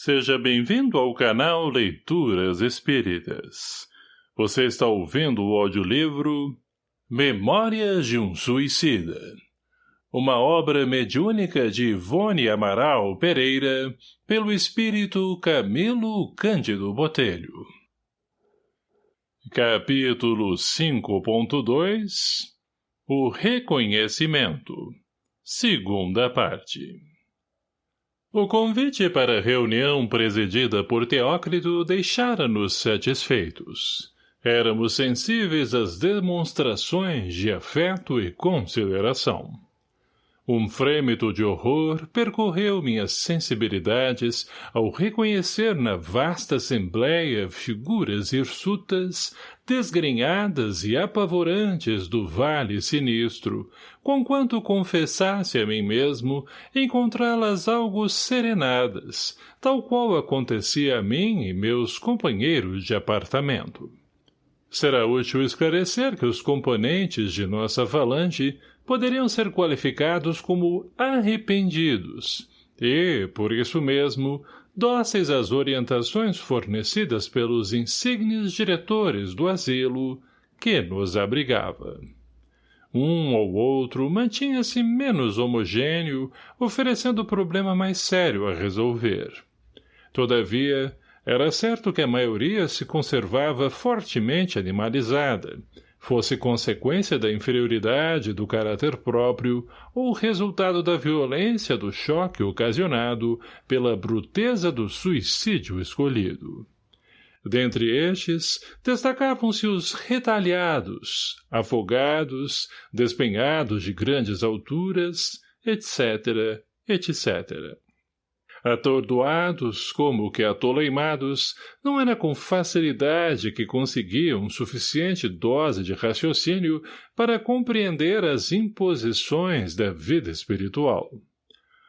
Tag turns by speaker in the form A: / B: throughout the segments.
A: Seja bem-vindo ao canal Leituras Espíritas. Você está ouvindo o audiolivro Memórias de um Suicida. Uma obra mediúnica de Ivone Amaral Pereira, pelo espírito Camilo Cândido Botelho. Capítulo 5.2 O Reconhecimento Segunda parte o convite para a reunião presidida por Teócrito deixara-nos satisfeitos. Éramos sensíveis às demonstrações de afeto e consideração. Um frêmito de horror percorreu minhas sensibilidades ao reconhecer na vasta assembleia figuras hirsutas, desgrenhadas e apavorantes do vale sinistro, conquanto confessasse a mim mesmo encontrá-las algo serenadas, tal qual acontecia a mim e meus companheiros de apartamento. Será útil esclarecer que os componentes de nossa falange poderiam ser qualificados como arrependidos e, por isso mesmo, dóceis às orientações fornecidas pelos insignes diretores do asilo que nos abrigava. Um ou outro mantinha-se menos homogêneo, oferecendo problema mais sério a resolver. Todavia, era certo que a maioria se conservava fortemente animalizada, fosse consequência da inferioridade do caráter próprio ou resultado da violência do choque ocasionado pela bruteza do suicídio escolhido. Dentre estes, destacavam-se os retalhados, afogados, despenhados de grandes alturas, etc., etc. Atordoados, como que atoleimados, não era com facilidade que conseguiam suficiente dose de raciocínio para compreender as imposições da vida espiritual.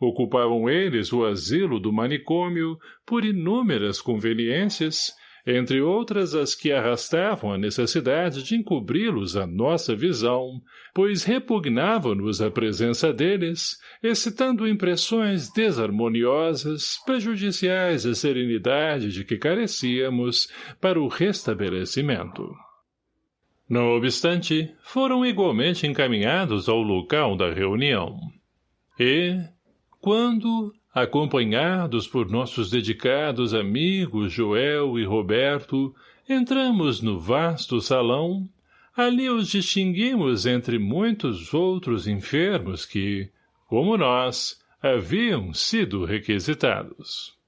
A: Ocupavam eles o asilo do manicômio por inúmeras conveniências, entre outras as que arrastavam a necessidade de encobri-los à nossa visão, pois repugnavam-nos a presença deles, excitando impressões desarmoniosas, prejudiciais à serenidade de que carecíamos para o restabelecimento. Não obstante, foram igualmente encaminhados ao local da reunião. E, quando, acompanhados por nossos dedicados amigos Joel e Roberto, entramos no vasto salão, ali os distinguimos entre muitos outros enfermos que, como nós, haviam sido requisitados.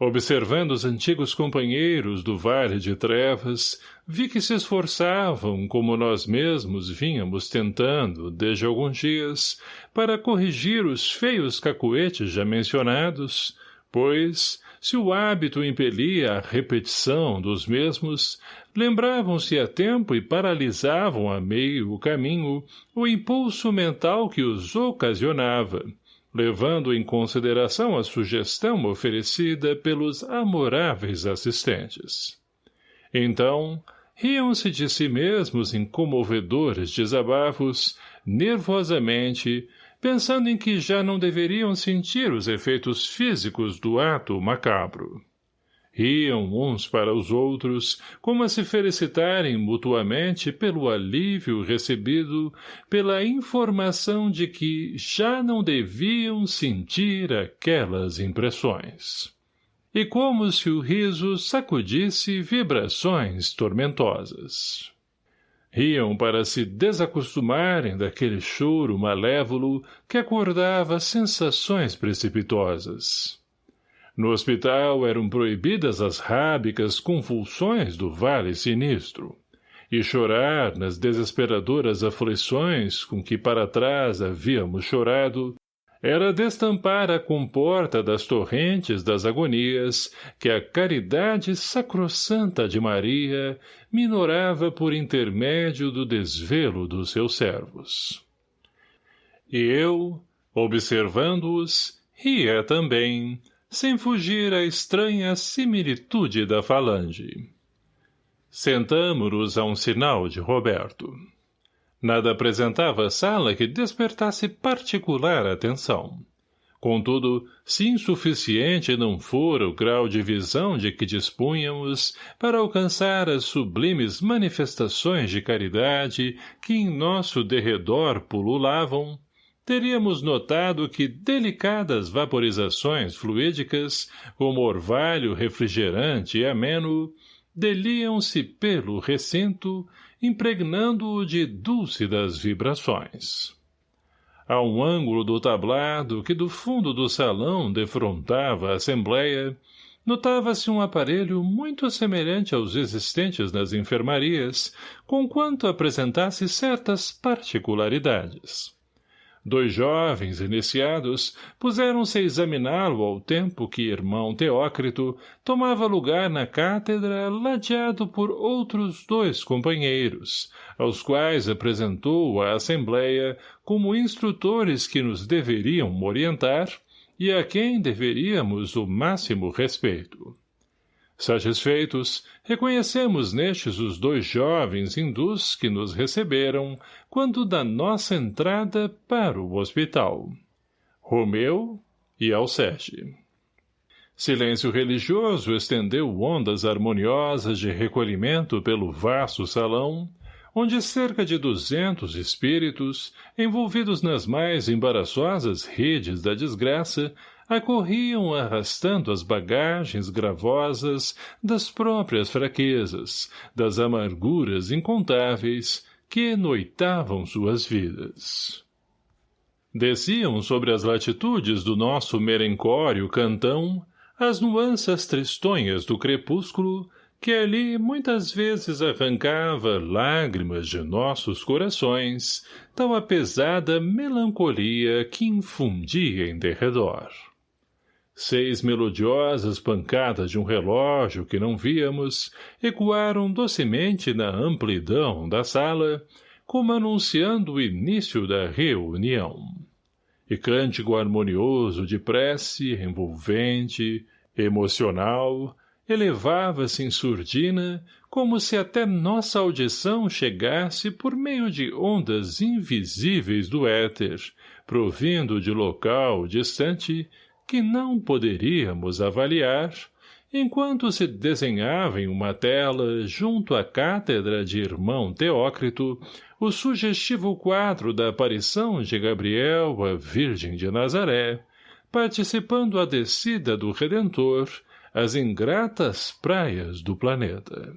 A: Observando os antigos companheiros do Vale de Trevas, vi que se esforçavam, como nós mesmos vínhamos tentando, desde alguns dias, para corrigir os feios cacuetes já mencionados, pois, se o hábito impelia a repetição dos mesmos, lembravam-se a tempo e paralisavam a meio o caminho o impulso mental que os ocasionava, levando em consideração a sugestão oferecida pelos amoráveis assistentes. Então, riam-se de si mesmos em comovedores desabafos, nervosamente, pensando em que já não deveriam sentir os efeitos físicos do ato macabro. Riam uns para os outros, como a se felicitarem mutuamente pelo alívio recebido pela informação de que já não deviam sentir aquelas impressões. E como se o riso sacudisse vibrações tormentosas. Riam para se desacostumarem daquele choro malévolo que acordava sensações precipitosas. No hospital eram proibidas as rábicas convulsões do vale sinistro. E chorar nas desesperadoras aflições com que para trás havíamos chorado era destampar a comporta das torrentes das agonias que a caridade sacrossanta de Maria minorava por intermédio do desvelo dos seus servos. E eu, observando-os, ria também, sem fugir à estranha similitude da falange. Sentamo-nos a um sinal de Roberto. Nada apresentava a sala que despertasse particular atenção. Contudo, se insuficiente não fora o grau de visão de que dispunhamos para alcançar as sublimes manifestações de caridade que em nosso derredor pululavam, teríamos notado que delicadas vaporizações fluídicas, como orvalho refrigerante e ameno, deliam-se pelo recinto, impregnando-o de dúlcidas vibrações. A um ângulo do tablado que do fundo do salão defrontava a assembleia, notava-se um aparelho muito semelhante aos existentes nas enfermarias, conquanto apresentasse certas particularidades. Dois jovens iniciados puseram-se a examiná-lo ao tempo que irmão Teócrito tomava lugar na cátedra ladeado por outros dois companheiros, aos quais apresentou a Assembleia como instrutores que nos deveriam orientar e a quem deveríamos o máximo respeito. Satisfeitos, reconhecemos nestes os dois jovens hindus que nos receberam quando da nossa entrada para o hospital. Romeu e Alceste. Silêncio religioso estendeu ondas harmoniosas de recolhimento pelo vasto salão, onde cerca de duzentos espíritos, envolvidos nas mais embaraçosas redes da desgraça, acorriam arrastando as bagagens gravosas das próprias fraquezas, das amarguras incontáveis que noitavam suas vidas. Desciam sobre as latitudes do nosso merencório cantão as nuanças tristonhas do crepúsculo que ali muitas vezes arrancava lágrimas de nossos corações, tal a pesada melancolia que infundia em derredor. Seis melodiosas pancadas de um relógio que não víamos ecoaram docemente na amplidão da sala, como anunciando o início da reunião. E cântico harmonioso de prece, envolvente, emocional, elevava-se em surdina, como se até nossa audição chegasse por meio de ondas invisíveis do éter, provindo de local distante que não poderíamos avaliar, enquanto se desenhava em uma tela, junto à cátedra de irmão Teócrito, o sugestivo quadro da aparição de Gabriel à Virgem de Nazaré, participando a descida do Redentor às ingratas praias do planeta.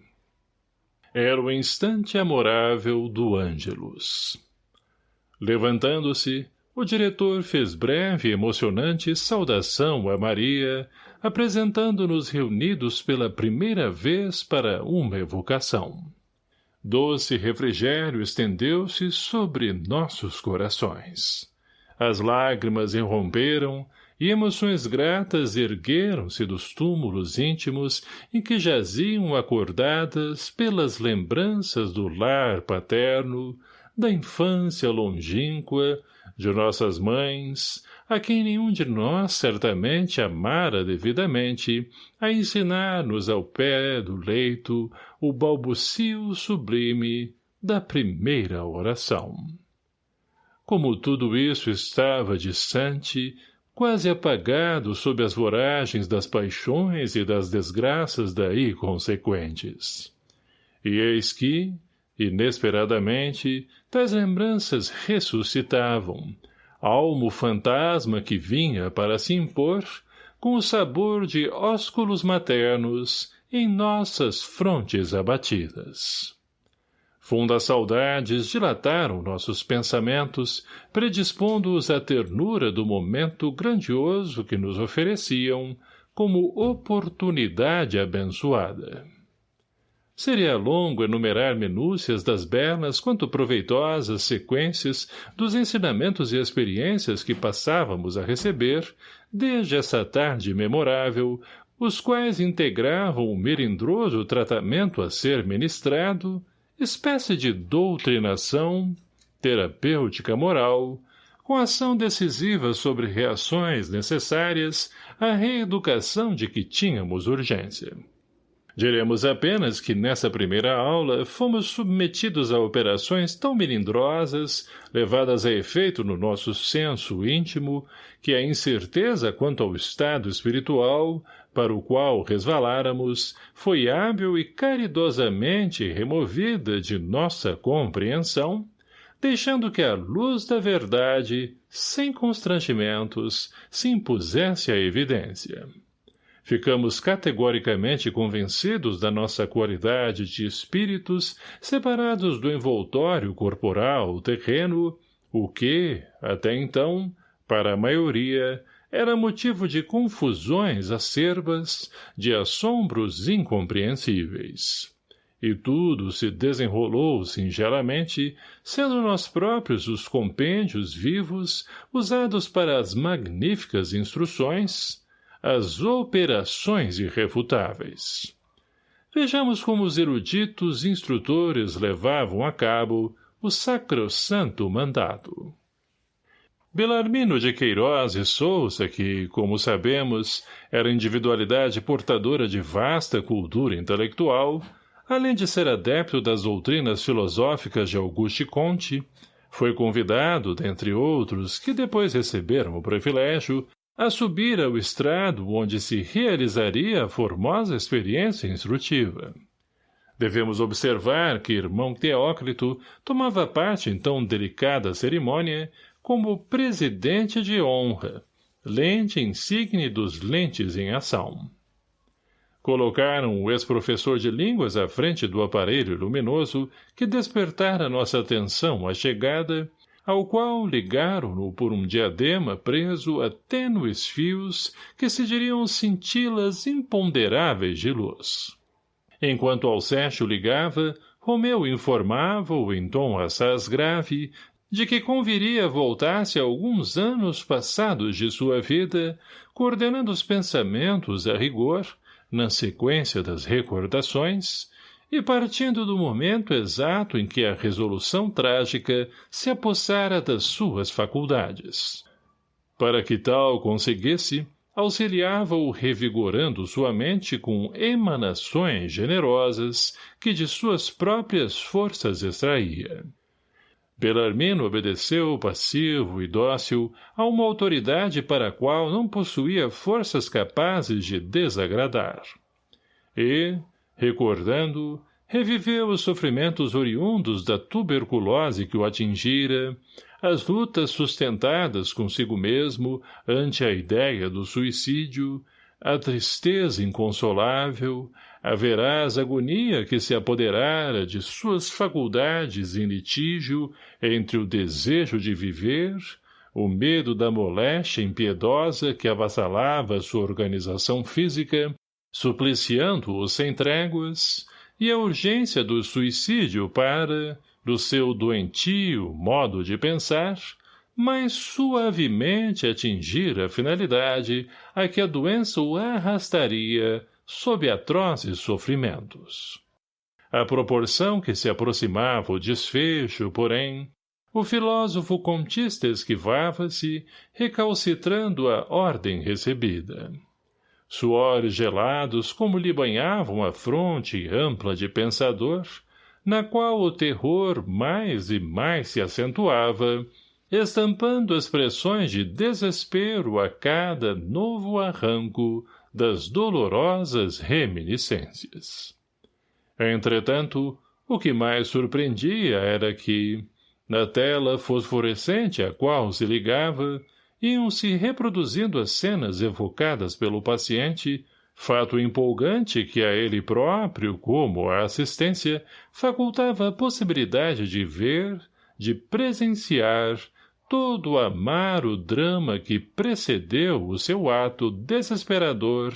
A: Era o instante amorável do Ângelus. Levantando-se, o diretor fez breve e emocionante saudação a Maria, apresentando-nos reunidos pela primeira vez para uma evocação. Doce refrigério estendeu-se sobre nossos corações. As lágrimas irromperam e emoções gratas ergueram-se dos túmulos íntimos em que jaziam acordadas pelas lembranças do lar paterno, da infância longínqua, de nossas mães, a quem nenhum de nós certamente amara devidamente, a ensinar-nos ao pé do leito o balbucio sublime da primeira oração. Como tudo isso estava distante, quase apagado sob as voragens das paixões e das desgraças daí consequentes. E eis que, Inesperadamente, tais lembranças ressuscitavam, almo fantasma que vinha para se impor, com o sabor de ósculos maternos em nossas frontes abatidas. Fundas saudades dilataram nossos pensamentos, predispondo-os à ternura do momento grandioso que nos ofereciam, como oportunidade abençoada. Seria longo enumerar minúcias das belas quanto proveitosas sequências dos ensinamentos e experiências que passávamos a receber, desde essa tarde memorável, os quais integravam o melindroso tratamento a ser ministrado, espécie de doutrinação, terapêutica moral, com ação decisiva sobre reações necessárias à reeducação de que tínhamos urgência. Diremos apenas que nessa primeira aula fomos submetidos a operações tão melindrosas, levadas a efeito no nosso senso íntimo, que a incerteza quanto ao estado espiritual, para o qual resvaláramos, foi hábil e caridosamente removida de nossa compreensão, deixando que a luz da verdade, sem constrangimentos, se impusesse à evidência. Ficamos categoricamente convencidos da nossa qualidade de espíritos separados do envoltório corporal terreno, o que, até então, para a maioria, era motivo de confusões acerbas, de assombros incompreensíveis. E tudo se desenrolou singelamente, sendo nós próprios os compêndios vivos usados para as magníficas instruções, as operações irrefutáveis. Vejamos como os eruditos instrutores levavam a cabo o sacrosanto mandato. Belarmino de Queiroz e Souza, que, como sabemos, era individualidade portadora de vasta cultura intelectual, além de ser adepto das doutrinas filosóficas de Auguste Comte, foi convidado, dentre outros, que depois receberam o privilégio, a subir ao estrado onde se realizaria a formosa experiência instrutiva. Devemos observar que irmão Teócrito tomava parte em tão delicada cerimônia como presidente de honra, lente insigne dos lentes em ação. Colocaram o ex-professor de línguas à frente do aparelho luminoso que despertara nossa atenção à chegada ao qual ligaram-no por um diadema preso a tênues fios que se diriam cintilas imponderáveis de luz. Enquanto Alceste ligava, Romeu informava-o em tom assaz grave de que conviria voltar-se alguns anos passados de sua vida, coordenando os pensamentos a rigor, na sequência das recordações, e partindo do momento exato em que a resolução trágica se apossara das suas faculdades. Para que tal conseguisse, auxiliava-o revigorando sua mente com emanações generosas que de suas próprias forças extraía. Belarmino obedeceu passivo e dócil a uma autoridade para a qual não possuía forças capazes de desagradar. E, Recordando, reviveu os sofrimentos oriundos da tuberculose que o atingira, as lutas sustentadas consigo mesmo ante a ideia do suicídio, a tristeza inconsolável, a veraz agonia que se apoderara de suas faculdades em litígio entre o desejo de viver, o medo da moléstia impiedosa que avassalava sua organização física supliciando-o sem tréguas, e a urgência do suicídio para, do seu doentio modo de pensar, mais suavemente atingir a finalidade a que a doença o arrastaria sob atrozes sofrimentos. À proporção que se aproximava o desfecho, porém, o filósofo contista esquivava-se, recalcitrando a ordem recebida suores gelados como lhe banhavam a fronte ampla de pensador, na qual o terror mais e mais se acentuava, estampando expressões de desespero a cada novo arranco das dolorosas reminiscências. Entretanto, o que mais surpreendia era que, na tela fosforescente a qual se ligava, iam-se reproduzindo as cenas evocadas pelo paciente, fato empolgante que a ele próprio, como a assistência, facultava a possibilidade de ver, de presenciar, todo o amaro drama que precedeu o seu ato desesperador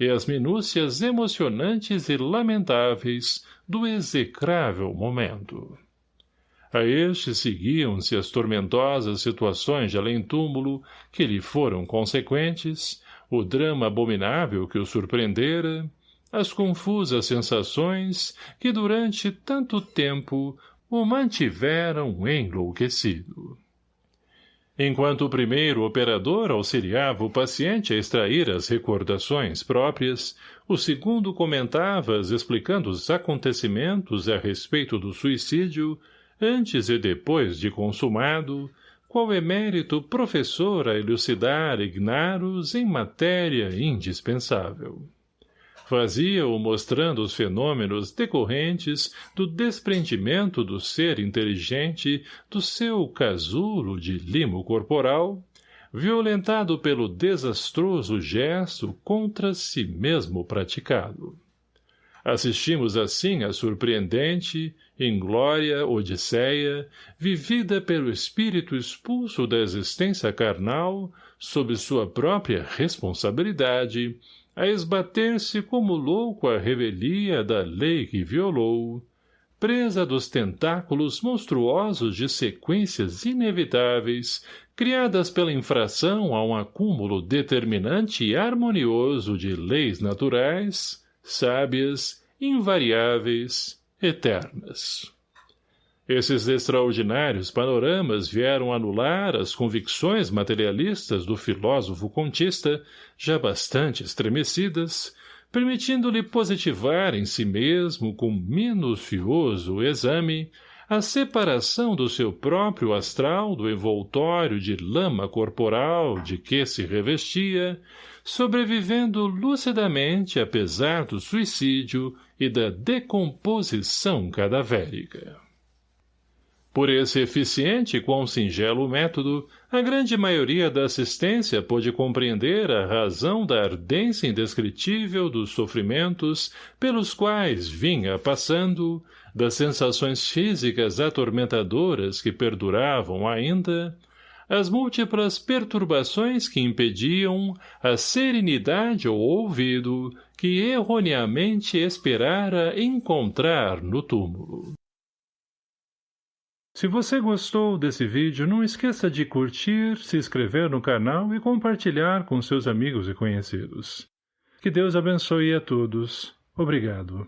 A: e as minúcias emocionantes e lamentáveis do execrável momento. A este seguiam-se as tormentosas situações de além-túmulo que lhe foram consequentes, o drama abominável que o surpreendera, as confusas sensações que durante tanto tempo o mantiveram enlouquecido. Enquanto o primeiro operador auxiliava o paciente a extrair as recordações próprias, o segundo comentava-as explicando os acontecimentos a respeito do suicídio, antes e depois de consumado, qual emérito professor a elucidar ignaros em matéria indispensável. Fazia-o mostrando os fenômenos decorrentes do desprendimento do ser inteligente do seu casulo de limo corporal, violentado pelo desastroso gesto contra si mesmo praticado. Assistimos assim à surpreendente, inglória odisseia, vivida pelo espírito expulso da existência carnal, sob sua própria responsabilidade, a esbater-se como louco à revelia da lei que violou, presa dos tentáculos monstruosos de sequências inevitáveis, criadas pela infração a um acúmulo determinante e harmonioso de leis naturais, sábias, invariáveis, eternas. Esses extraordinários panoramas vieram anular as convicções materialistas do filósofo contista, já bastante estremecidas, permitindo-lhe positivar em si mesmo com minucioso exame a separação do seu próprio astral do envoltório de lama corporal de que se revestia, sobrevivendo lucidamente apesar do suicídio e da decomposição cadavérica. Por esse eficiente e quão singelo método, a grande maioria da assistência pôde compreender a razão da ardência indescritível dos sofrimentos pelos quais vinha passando, das sensações físicas atormentadoras que perduravam ainda, as múltiplas perturbações que impediam a serenidade ou ouvido que erroneamente esperara encontrar no túmulo. Se você gostou desse vídeo, não esqueça de curtir, se inscrever no canal e compartilhar com seus amigos e conhecidos. Que Deus abençoe a todos. Obrigado.